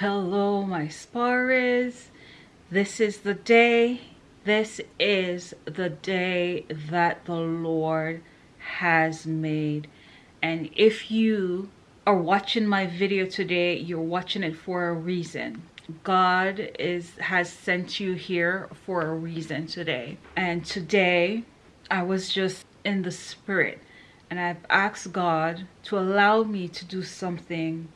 Hello, my sparrows. This is the day. This is the day that the Lord has made. And if you are watching my video today, you're watching it for a reason. God is has sent you here for a reason today. And today I was just in the spirit and I've asked God to allow me to do something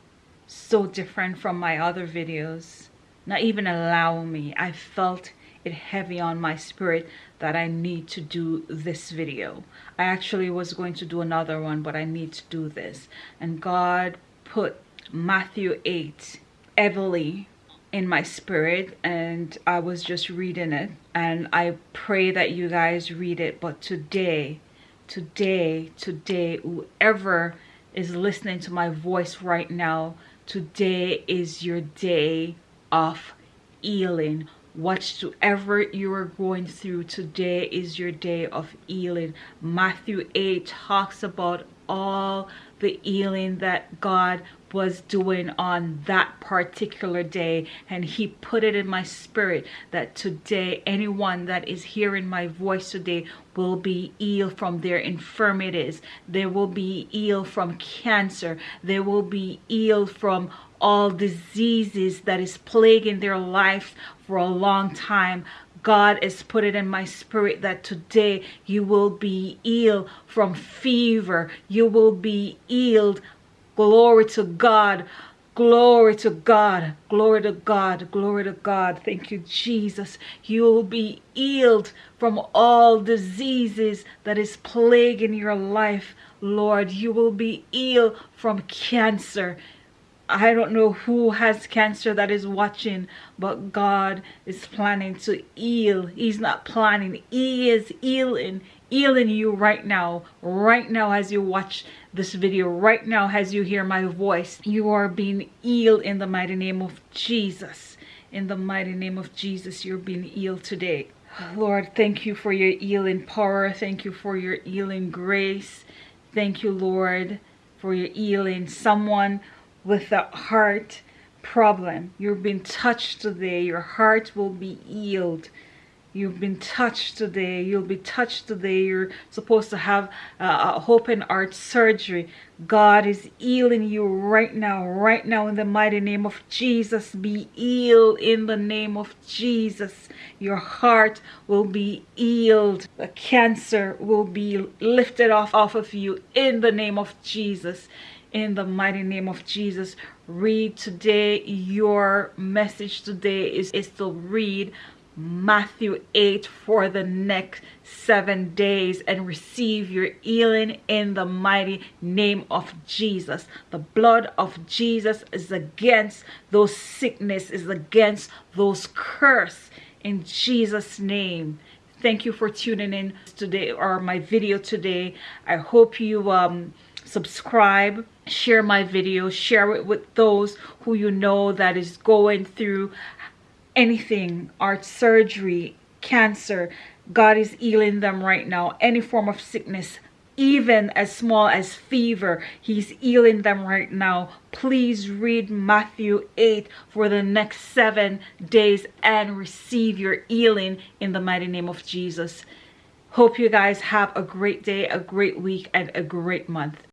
so different from my other videos. Not even allow me. I felt it heavy on my spirit that i need to do this video. I actually was going to do another one but i need to do this. And god put matthew 8 heavily in my spirit and i was just reading it. And i pray that you guys read it but today today today whoever is listening to my voice right now today is your day of healing. Whatsoever you are going through today is your day of healing. Matthew 8 talks about all the healing that god was doing on that particular day and he put it in my spirit that today anyone that is hearing my voice today will be healed from their infirmities. They will be healed from cancer. They will be healed from all diseases that is plaguing their life for a long time. God has put it in my spirit that today you will be healed from fever. You will be healed Glory to God. Glory to God. Glory to God. Glory to God. Thank you, Jesus. You will be healed from all diseases that is plaguing your life, Lord. You will be healed from cancer. I don't know who has cancer that is watching, but God is planning to heal. He's not planning. He is healing healing you right now. Right now as you watch this video right now as you hear my voice you are being healed in the mighty name of jesus. In the mighty name of jesus you're being healed today. Lord thank you for your healing power. Thank you for your healing grace. Thank you lord for your healing someone with a heart problem You've been touched today your heart will be healed You've been touched today. You'll be touched today. You're supposed to have a open heart surgery. God is healing you right now, right now in the mighty name of Jesus. Be healed in the name of Jesus. Your heart will be healed. The cancer will be lifted off, off of you in the name of Jesus in the mighty name of Jesus. Read today. Your message today is, is to read Matthew 8 for the next seven days and receive your healing in the mighty name of Jesus. The blood of Jesus is against those sickness, is against those curse in Jesus' name. Thank you for tuning in today or my video today. I hope you um, subscribe, share my video, share it with those who you know that is going through anything, art surgery, cancer, God is healing them right now. Any form of sickness, even as small as fever, he's healing them right now. Please read Matthew 8 for the next seven days and receive your healing in the mighty name of Jesus. Hope you guys have a great day, a great week, and a great month.